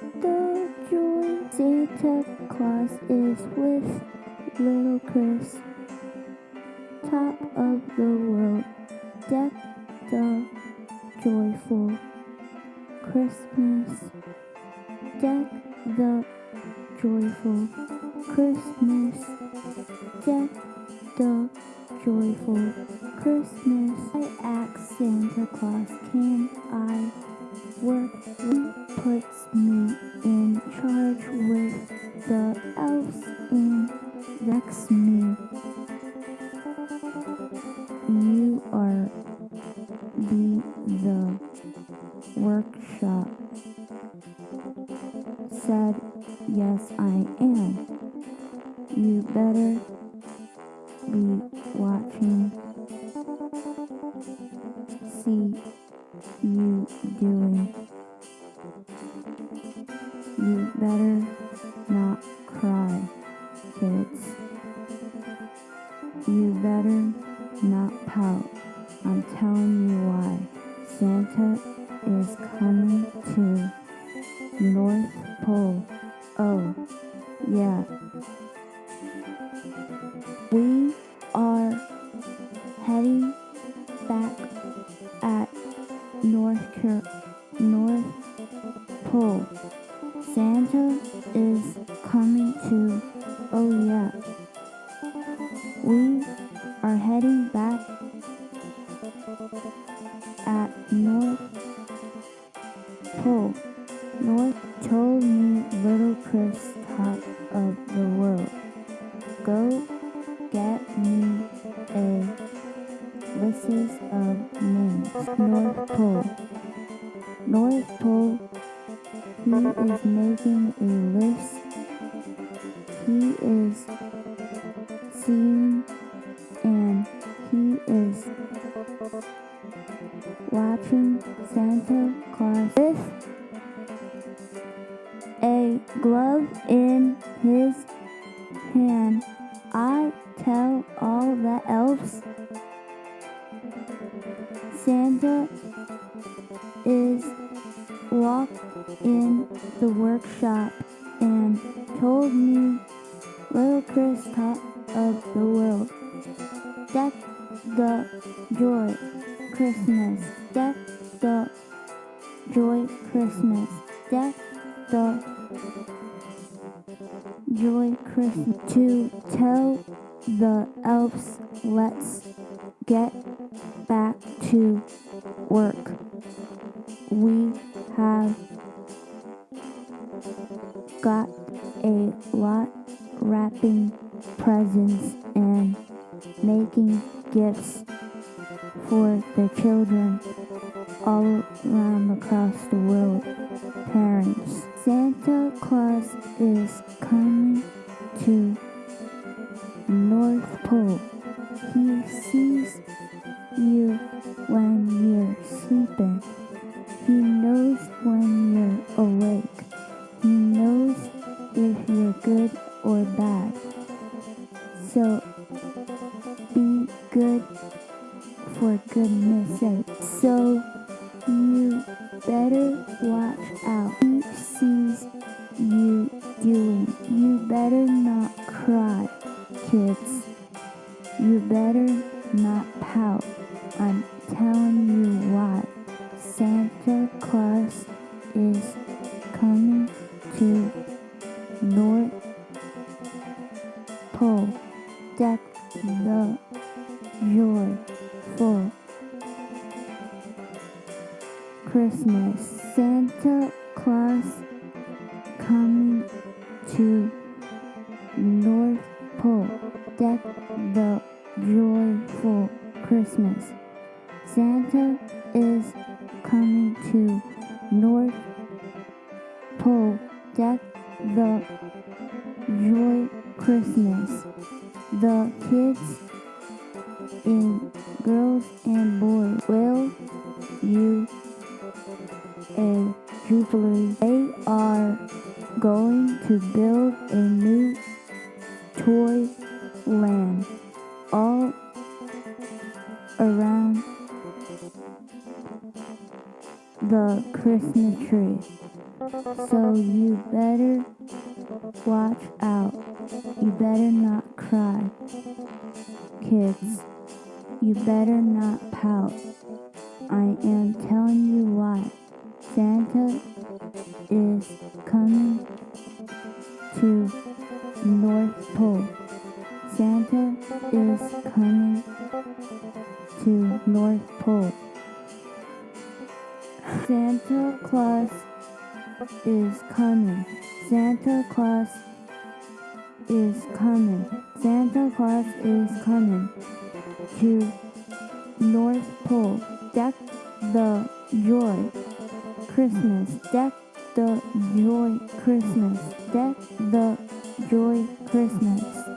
the joy. Santa Claus is with little Chris. Top of the world, deck the joyful Christmas. Deck the joyful Christmas. Deck the joyful Christmas. I ask Santa Claus, can I work? Puts me in charge with the elves and Rex me. You are be the workshop. Said, yes, I am. You better be watching. See you doing. You better not cry, kids. You better not pout. I'm telling you why. Santa is coming to North Pole. Oh, yeah. Santa is coming to. Oh yeah. We are heading back at North Pole. North told me little Chris top of the world. Go get me a list of names. North Pole. North Pole. He is making a list. He is seeing and he is watching Santa Claus with a glove in his in the workshop and told me little Chris top of the world. Deck the joy Christmas. Deck the joy Christmas. Deck the joy Christmas. To tell the elves let's get back to work. We got a lot wrapping presents and making gifts for the children all around across the world. Parents, Santa Claus is coming to North Pole. He sees you when you're sleeping. He knows when you're awake. So you better watch out. He sees you doing. You better not cry, kids. You better not pout. I'm telling you why. Santa Claus is coming to North Pole. Deck the joyful Christmas. Santa Claus coming to North Pole. Deck the joyful Christmas. Santa is coming to North Pole. Deck the joy Christmas. The kids and girls and all around the Christmas tree. So you better watch out. You better not cry. Kids, you better not pout. I am telling you why. Santa Santa Claus is coming. Santa Claus is coming. Santa Claus is coming to North Pole. Deck the joy Christmas. Deck the joy Christmas. Deck the joy Christmas.